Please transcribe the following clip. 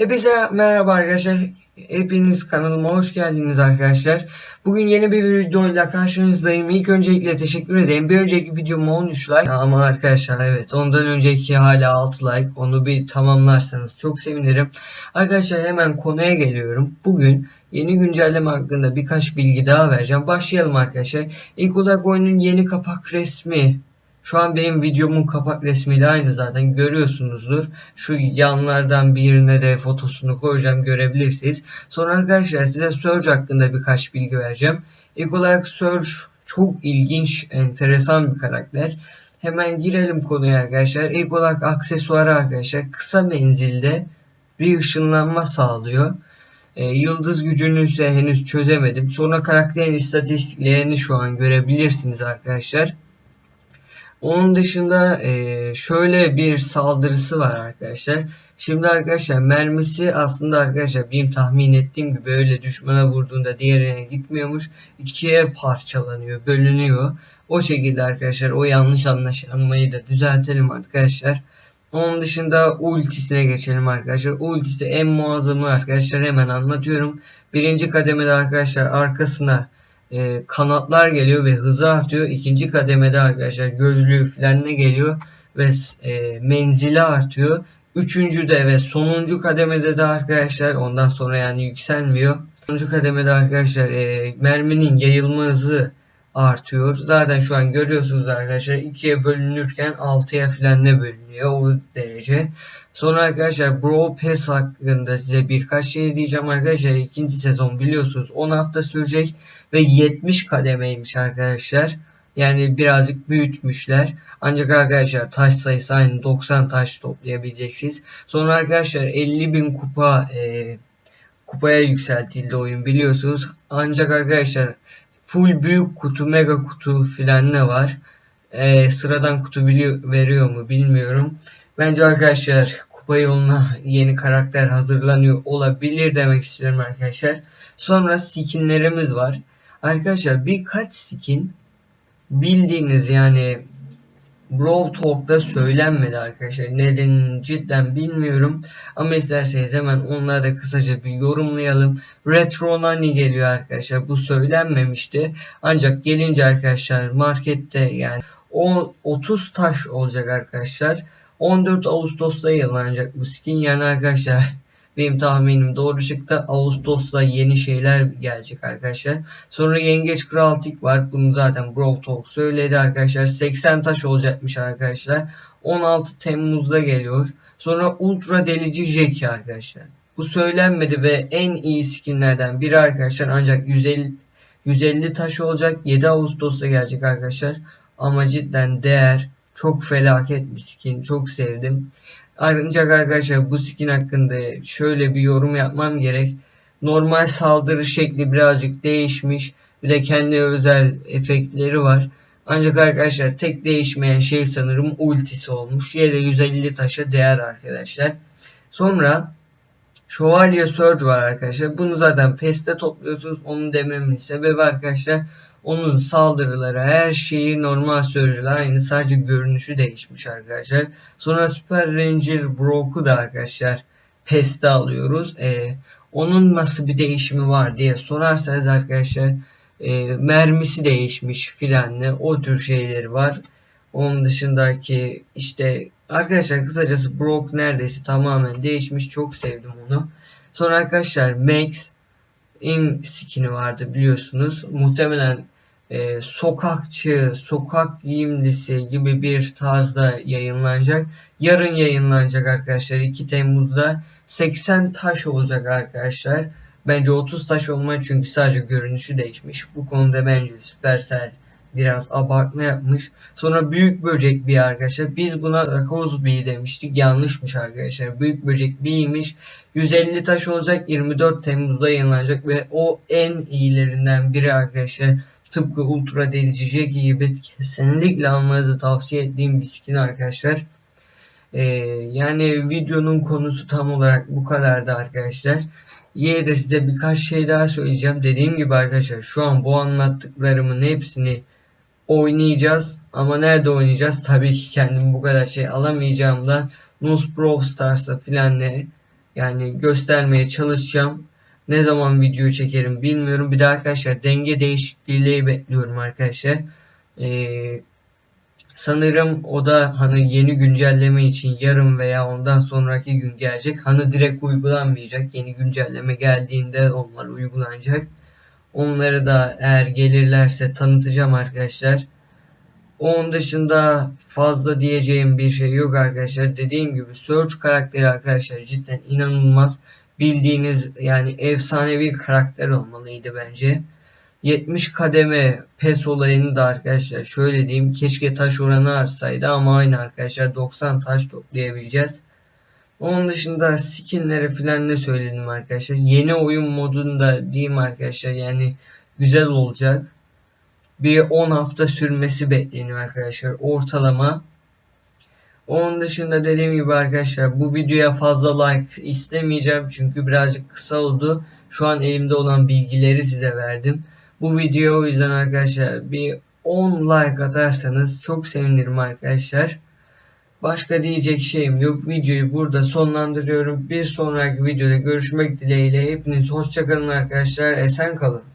Hepinize merhaba arkadaşlar. Hepiniz kanalıma hoş geldiniz arkadaşlar. Bugün yeni bir videoyla karşınızdayım. İlk öncelikle teşekkür ederim. Bir önceki videoma 13 like ama arkadaşlar evet ondan önceki hala 6 like. Onu bir tamamlarsanız çok sevinirim. Arkadaşlar hemen konuya geliyorum. Bugün yeni güncelleme hakkında birkaç bilgi daha vereceğim. Başlayalım arkadaşlar. İlk olarak oyunun yeni kapak resmi şu an benim videomun kapak resmiyle aynı zaten görüyorsunuzdur. Şu yanlardan birine de fotosunu koyacağım görebilirsiniz. Sonra arkadaşlar size Surge hakkında birkaç bilgi vereceğim. İlk olarak Surge çok ilginç, enteresan bir karakter. Hemen girelim konuya arkadaşlar. İlk olarak aksesuarı arkadaşlar kısa menzilde bir ışınlanma sağlıyor. E, yıldız gücünü ise henüz çözemedim. Sonra karakterin istatistiklerini şu an görebilirsiniz arkadaşlar. Onun dışında e, şöyle bir saldırısı var arkadaşlar. Şimdi arkadaşlar mermisi aslında arkadaşlar benim tahmin ettiğim gibi öyle düşmana vurduğunda diğerine gitmiyormuş. ikiye parçalanıyor, bölünüyor. O şekilde arkadaşlar o yanlış anlaşılmayı da düzeltelim arkadaşlar. Onun dışında ultisine geçelim arkadaşlar. Ultisi en muazzamı arkadaşlar hemen anlatıyorum. Birinci kademede arkadaşlar arkasına e, kanatlar geliyor ve hızı artıyor. İkinci kademede arkadaşlar gözlüğü ne geliyor ve e, menzili artıyor. Üçüncü de ve sonuncu kademede de arkadaşlar ondan sonra yani yükselmiyor. Sonuncu kademede arkadaşlar e, merminin yayılma hızı artıyor. Zaten şu an görüyorsunuz arkadaşlar ikiye bölünürken altıya falan ne bölünüyor o derece. Sonra arkadaşlar Bro Pass hakkında size birkaç şey diyeceğim arkadaşlar. ikinci sezon biliyorsunuz 10 hafta sürecek ve 70 kademeymiş arkadaşlar. Yani birazcık büyütmüşler. Ancak arkadaşlar taş sayısı aynı 90 taş toplayabileceksiniz. Sonra arkadaşlar 50 bin kupa e, kupaya yükseltildi oyun biliyorsunuz. Ancak arkadaşlar full büyük kutu mega kutu filan ne var. E, sıradan kutu veriyor mu bilmiyorum. Bence arkadaşlar kupa yoluna yeni karakter hazırlanıyor olabilir demek istiyorum arkadaşlar. Sonra skinlerimiz var. Arkadaşlar birkaç skin bildiğiniz yani Brawl Talk'ta söylenmedi arkadaşlar. Neden cidden bilmiyorum. Ama isterseniz hemen onları da kısaca bir yorumlayalım. Retro Nani geliyor arkadaşlar. Bu söylenmemişti. Ancak gelince arkadaşlar markette yani o 30 taş olacak arkadaşlar. 14 Ağustos'ta yayınlanacak bu skin. Yani arkadaşlar benim tahminim doğru çıktı. Ağustos'ta yeni şeyler gelecek arkadaşlar. Sonra Yengeç Kral Tik var. Bunu zaten Brawl Talk söyledi arkadaşlar. 80 taş olacakmış arkadaşlar. 16 Temmuz'da geliyor. Sonra Ultra Delici Jackie arkadaşlar. Bu söylenmedi ve en iyi skinlerden biri arkadaşlar. Ancak 150 150 taş olacak. 7 Ağustos'ta gelecek arkadaşlar. Ama cidden değer. Çok felaket bir skin. Çok sevdim. Ancak arkadaşlar bu skin hakkında şöyle bir yorum yapmam gerek. Normal saldırı şekli birazcık değişmiş. Bir de kendi özel efektleri var. Ancak arkadaşlar tek değişmeyen şey sanırım ultisi olmuş. Yere 150 taşa değer arkadaşlar. Sonra Şövalye Surge var arkadaşlar. Bunu zaten PES'te topluyorsunuz. Onu dememin sebebi arkadaşlar onun saldırıları her şeyi normal sürücüler aynı sadece görünüşü değişmiş arkadaşlar. Sonra Super Ranger Brock'u da arkadaşlar PES'te alıyoruz. Ee, onun nasıl bir değişimi var diye sorarsanız arkadaşlar e, mermisi değişmiş filan ne o tür şeyleri var. Onun dışındaki işte arkadaşlar kısacası Brock neredeyse tamamen değişmiş. Çok sevdim onu. Sonra arkadaşlar Max in skin'i vardı biliyorsunuz. Muhtemelen e, sokakçı, sokak giyimlisi gibi bir tarzda yayınlanacak. Yarın yayınlanacak arkadaşlar 2 Temmuz'da 80 taş olacak arkadaşlar. Bence 30 taş olmalı çünkü sadece görünüşü değişmiş. Bu konuda bence Supercell biraz abartma yapmış. Sonra büyük böcek bir arkadaşlar. Biz buna takoz bir demiştik. Yanlışmış arkadaşlar. Büyük böcek biriymiş. 150 taş olacak. 24 Temmuz'da yayınlanacak ve o en iyilerinden biri arkadaşlar. Tıpkı Ultra Delici Jackie gibi kesinlikle almanızı tavsiye ettiğim bir skin arkadaşlar. Ee, yani videonun konusu tam olarak bu kadardı arkadaşlar. Yine de size birkaç şey daha söyleyeceğim. Dediğim gibi arkadaşlar şu an bu anlattıklarımın hepsini oynayacağız. Ama nerede oynayacağız? Tabii ki kendim bu kadar şey alamayacağımdan Nus Brawl Stars'ta filan ne Yani göstermeye çalışacağım. Ne zaman video çekerim bilmiyorum. Bir de arkadaşlar denge değişikliği bekliyorum arkadaşlar. Ee, sanırım o da hani yeni güncelleme için yarın veya ondan sonraki gün gelecek. Hani direkt uygulanmayacak. Yeni güncelleme geldiğinde onlar uygulanacak. Onları da eğer gelirlerse tanıtacağım arkadaşlar. Onun dışında fazla diyeceğim bir şey yok arkadaşlar. Dediğim gibi Surge karakteri arkadaşlar cidden inanılmaz. Bildiğiniz yani efsanevi karakter olmalıydı bence. 70 kademe pes olayını da arkadaşlar şöyle diyeyim keşke taş oranı artsaydı ama aynı arkadaşlar 90 taş toplayabileceğiz. Onun dışında skinleri falan ne söyledim arkadaşlar. Yeni oyun modunda diyeyim arkadaşlar yani güzel olacak. Bir 10 hafta sürmesi bekleniyor arkadaşlar ortalama. Onun dışında dediğim gibi arkadaşlar bu videoya fazla like istemeyeceğim çünkü birazcık kısa oldu. Şu an elimde olan bilgileri size verdim. Bu video o yüzden arkadaşlar bir 10 like atarsanız çok sevinirim arkadaşlar. Başka diyecek şeyim yok. Videoyu burada sonlandırıyorum. Bir sonraki videoda görüşmek dileğiyle. Hepiniz hoşçakalın arkadaşlar. Esen kalın.